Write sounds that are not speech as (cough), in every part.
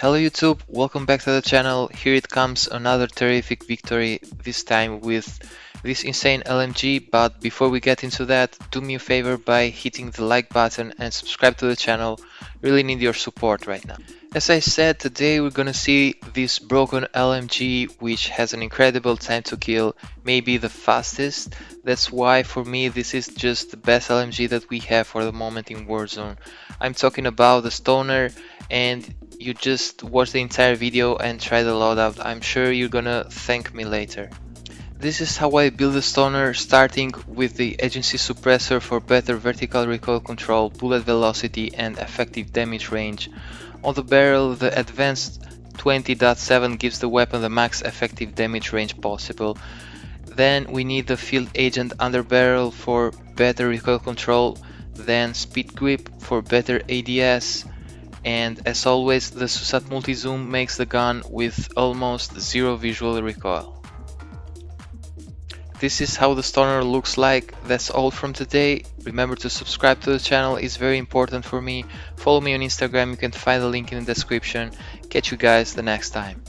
Hello YouTube, welcome back to the channel. Here it comes another terrific victory, this time with this insane LMG, but before we get into that, do me a favor by hitting the like button and subscribe to the channel. Really need your support right now. As I said, today we're gonna see this broken LMG which has an incredible time to kill, maybe the fastest. That's why for me this is just the best LMG that we have for the moment in Warzone. I'm talking about the Stoner and you just watch the entire video and try the loadout. I'm sure you're gonna thank me later. This is how I build a stoner starting with the agency suppressor for better vertical recoil control, bullet velocity and effective damage range. On the barrel the advanced 20.7 gives the weapon the max effective damage range possible. Then we need the field agent underbarrel for better recoil control, then speed grip for better ADS, and as always the SUSAT multi-zoom makes the gun with almost zero visual recoil. This is how the stoner looks like, that's all from today. Remember to subscribe to the channel, it's very important for me. Follow me on Instagram, you can find the link in the description. Catch you guys the next time.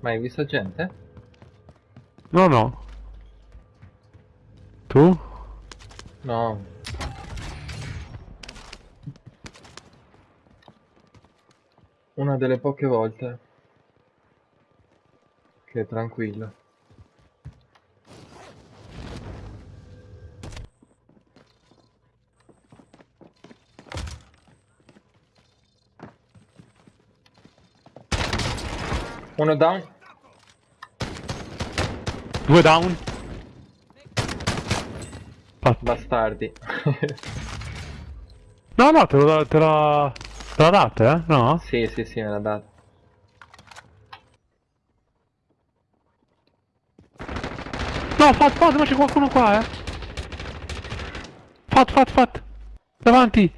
Ma hai visto gente? No, no. Tu? No. Una delle poche volte che è tranquillo. Uno down. Due down. Fatto. Bastardi. (laughs) No, no, te l'ho te l'ho date, eh? No? sì, sì, sì, me l'ha dato. No, fat, fat, ma c'è qualcuno qua, eh? Fat, fat, fat. Davanti.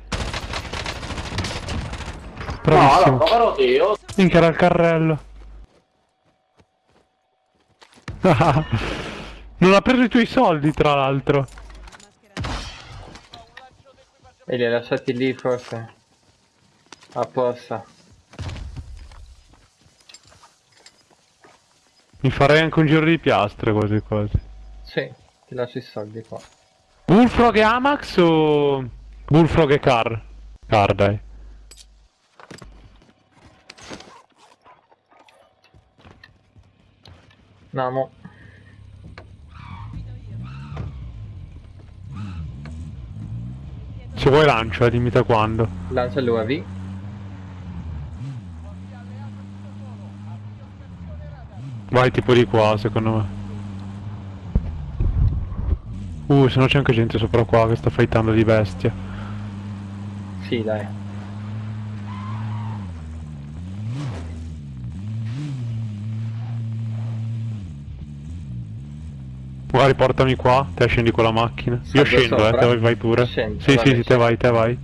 Bravissimo. povero Dio. Minchia era il carrello. (laughs) non ha preso i tuoi soldi, tra l'altro. E li hai lasciati lì forse? Apposta. Mi farei anche un giro di piastre, quasi quasi. Sì, ti lascio i soldi qua. Bullfrog e Amax o... Bullfrog e Car? Car, dai. No, mo. Se vuoi lancio, eh, dimmi da quando. Lancia l'UAV. Vai tipo di qua, secondo me. Uh, se no c'è anche gente sopra qua che sta fightando di bestia. Sì, dai. Magari portami qua, te scendi con la macchina. Io scendo, eh, sopra? te vai, vai pure. Scendo, sì, vabbè, sì, sì, te vai, te vai.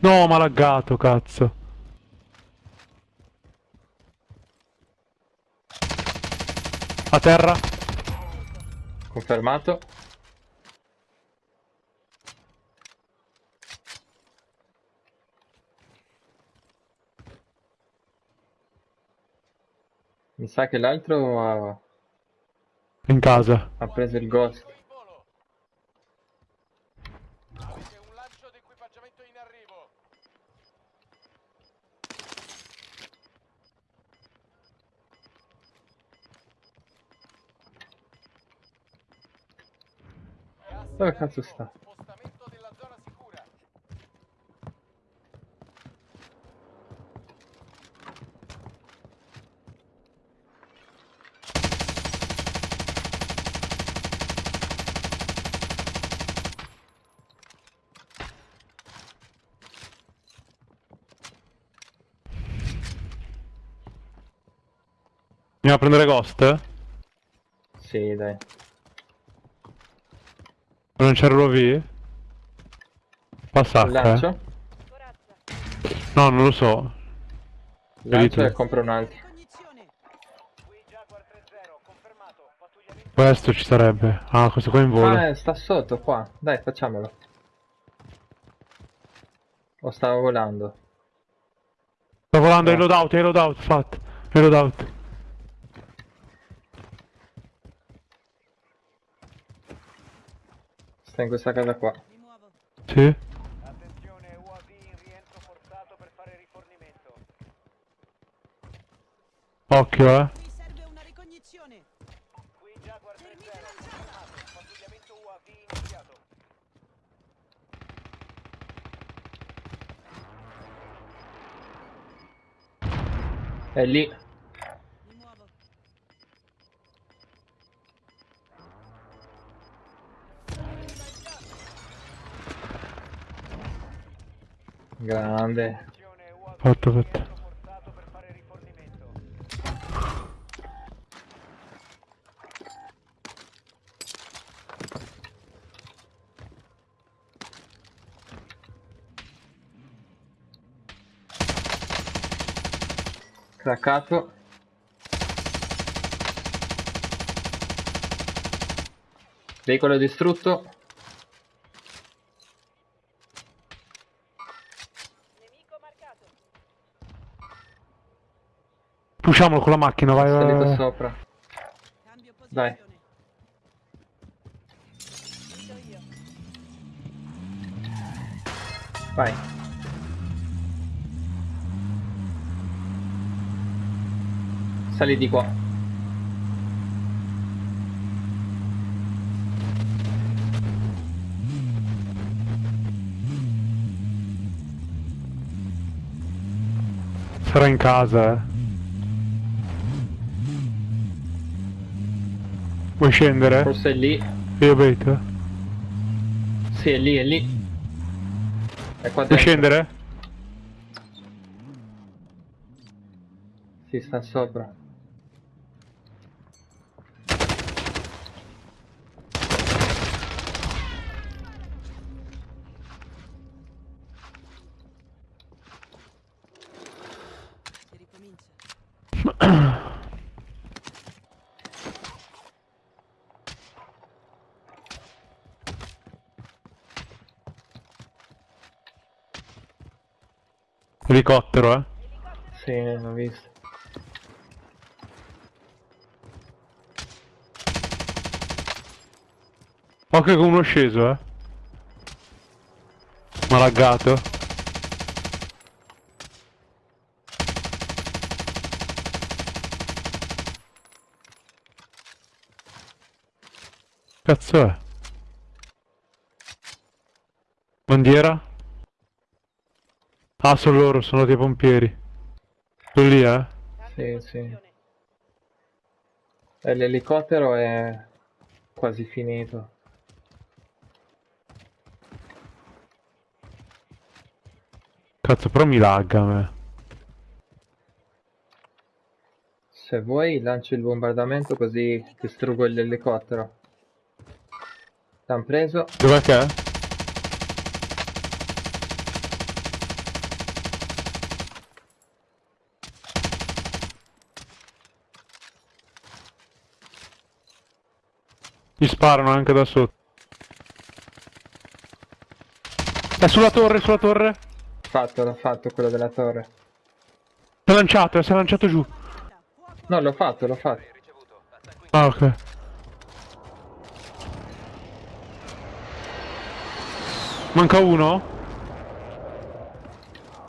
No, ma laggato, cazzo. A terra. Confermato. Mi sa che l'altro ha... In casa. Ha preso il ghost. in volo. Avete un lancio di equipaggiamento in arrivo. Gas in Dove cazzo arrivo. sta? Spostamento della zona sicura. Andiamo a prendere Ghost? Sì, dai. Non c'è ROV? Passa Il H, eh. lancio? No, non lo so. Lancio e compro un altro. Cognizione. Qui Jaguar 3-0, confermato. Pattugliamento Questo ci sarebbe. Ah, questo qua in volo. Ah, eh, sta sotto qua. Dai, facciamolo. O stava volando. Sta volando, No. è loadout, è loadout, fatto. È loadout. Sta in questa casa qua. Mi. Sì? Attenzione, UAV in rientro forzato per fare rifornimento. Occhio, eh. Qui serve una ricognizione. Qui Jaguar 3-0, Termite lanciata. confermato. Pattugliamento UAV iniziato. È lì. Grande. Fatto, fatto. rientro forzato per fare rifornimento. Craccato. Veicolo distrutto. Pusciamolo con la macchina, vai, vai, Salito vai. sopra. Cambio Dai. Vai. Sali di qua. Sarà in casa, eh. Vuoi scendere? Forse è lì. Io bait. Sì, è lì, è lì. È qua Vuoi scendere? Sì, sta sopra. Elicottero, eh. Sì, l'ho visto. Occhio con uno sceso, eh. Malaggato. Cazzo è? Bandiera? Ah, sono loro, sono dei pompieri. Sono lì, eh? Sì, sì. E l'elicottero è quasi finito. Cazzo, però mi lagga a me. Se vuoi lancio il bombardamento così distruggo l'elicottero. T'han preso? Dov'è che è? Gli sparano anche da sotto. È sulla torre, sulla torre. Fatto, l'ho fatto quello della torre. L'ho lanciato, eh, si è lanciato giù. No, l'ho fatto, l'ho fatto. Ah, ok. Manca uno?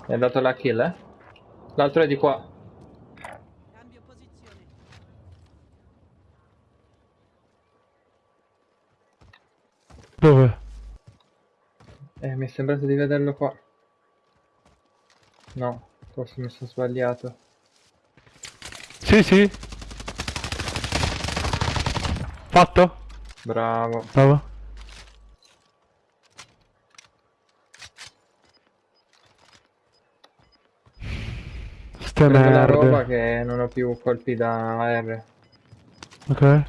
È andato la kill, eh? L'altro è di qua. Dove? Eh, mi è sembrato di vederlo qua. No, forse mi sono sbagliato. Sì, sì. Fatto? Bravo. Bravo. Ste la roba che non ho più colpi da AR. Ok.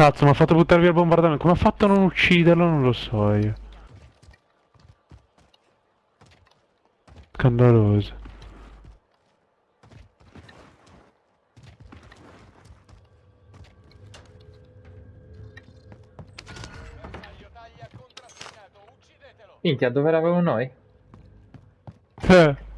Cazzo, mi ha fatto buttare via il bombardamento. Come ha fatto a non ucciderlo? Non lo so io. Scandaloso. Minchia, dove eravamo noi? Eh.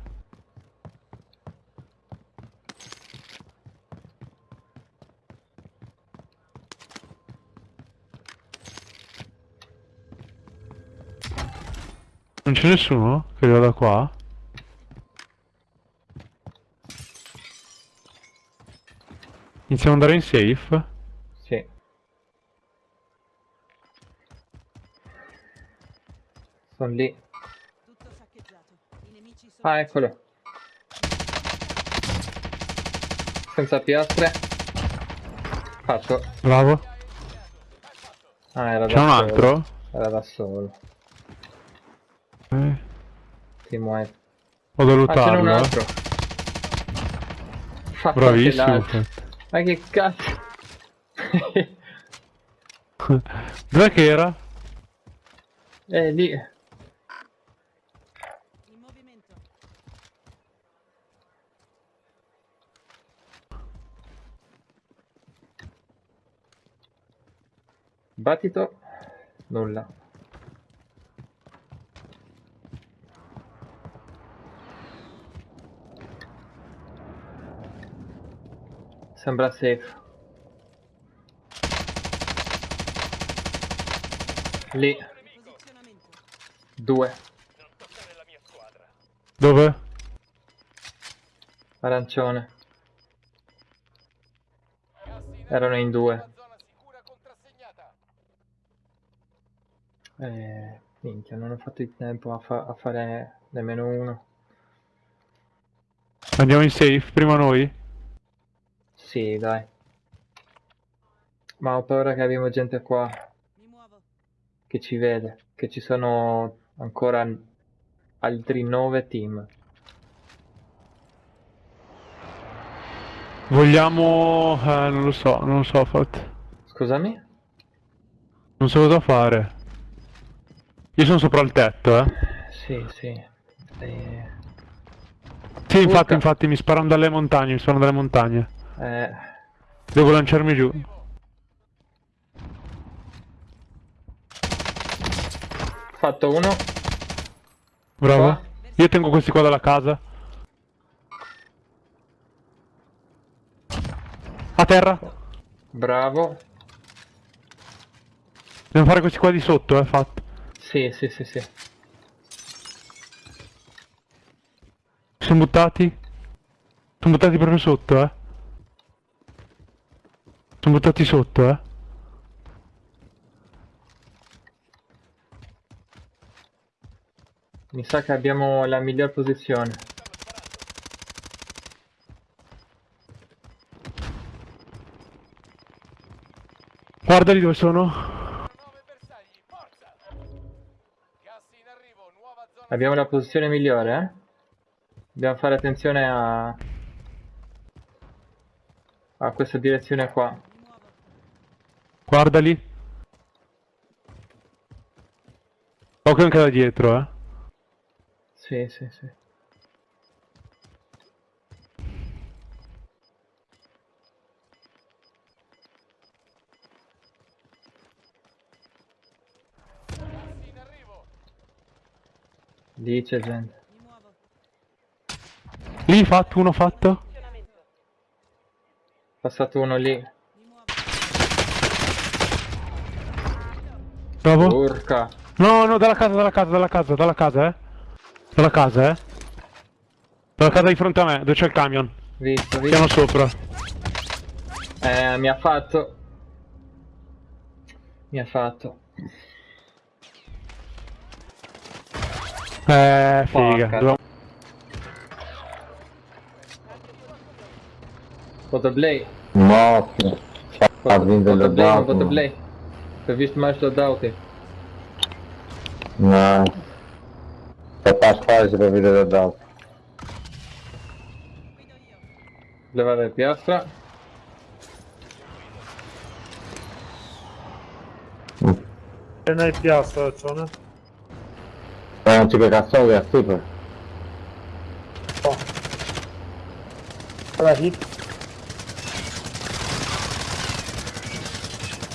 Non c'è nessuno che arriva da qua? Iniziamo ad andare in safe? Sì. Sono lì. Tutto saccheggiato. I nemici sono... Ah, eccolo. Senza piastre. Fatto. Bravo. Ah, era da C'è un altro? Era da solo. Eh, Ti muovi. Ho da Ah, ce n'è un luttarlo. altro. Fatto Bravissimo. Ma che cazzo? (laughs) Dov'è che era? È lì. In movimento. Battito. Nulla. Sembra safe. Lì, due. Dove? Arancione. Erano in due. Eh, minchia, non ho fatto il tempo a, fa- a fare nemmeno uno. Andiamo in safe prima noi? Sì, dai. Ma ho paura che abbiamo gente qua Mi muovo. che ci vede, che ci sono ancora altri nove team. Vogliamo... Eh, non lo so, non lo so, Fat. Scusami? Non so cosa fare. Io sono sopra il tetto, eh. Sì, sì. Eh, Sì, infatti, Urca. infatti, mi sparano dalle montagne, mi sparano dalle montagne. Eh, Devo lanciarmi giù. fatto uno. Bravo. Qua. Io tengo questi qua dalla casa. A terra. Bravo. Dobbiamo fare questi qua di sotto, eh, fatto. Sì, sì, sì, sì. Sono buttati? Sono buttati proprio sotto, eh. Sono buttati sotto, eh. Mi sa che abbiamo la miglior posizione. Guardali dove sono. 9 bersagli, forza! Gas in arrivo, nuova zona Abbiamo la posizione migliore, eh? Dobbiamo fare attenzione a... a questa direzione qua. Guardali. Occhio anche da dietro, eh. Sì, sì, sì. Lì c'è gente. Lì fatto, uno fatto. Passato uno lì. Mi muovo. Bravo. Urca. No, no, dalla casa, dalla casa, dalla casa, dalla casa, eh. Dalla casa, eh. Dalla casa di fronte a me, dove c'è il camion. Visto, visto. Piano sopra. Eh, mi ha fatto. Mi ha fatto. Eh, figa. Porca. Dove- Fotoblay. Morto. Ha vinto il Fotoblay, loadout. fotoblay. Ho visto mais loadout. No. Se fa spazio per vedere il loadout. Guido io. Levare piastra. E nel piazza, Cione. Ma non ci che cazzo che è super. Allora, hit.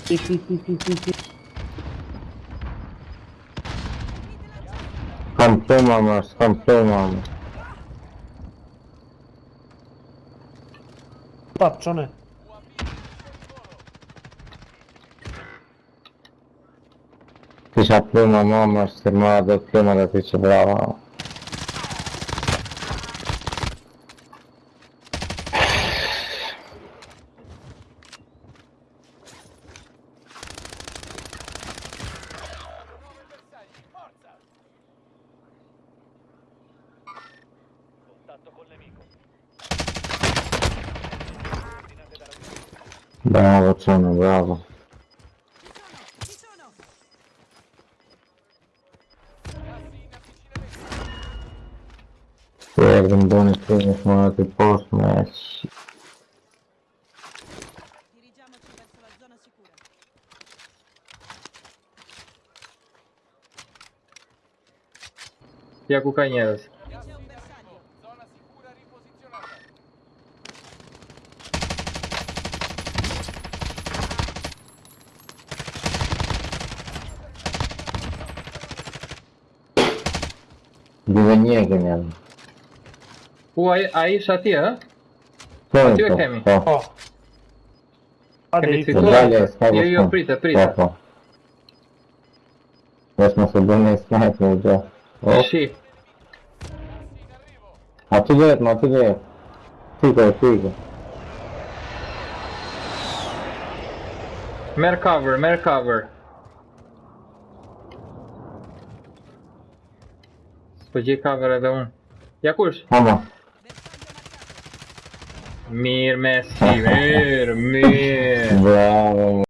Sì, sì, sì, sì, sì, sì. Confermamo, confermamo. Faccione. Ti prima mamma schermata prima che ci brava. Esperienza suonato il posto, match. Dirigiamoci verso la zona sicura. Iacu Cañeros. nie wiem. Uai, aí já tinha? Foi, foi, foi. Ó. Kemi ficou? E aí eu prita, prita. Weźmy sobie na snajpę, gdzie... O! A tu jest, no tu jest. Fica, fica. mercover mercover. Poděká vradom. Jakuš? Ano. Mír, Messi, (laughs) mír, mír. Bravo.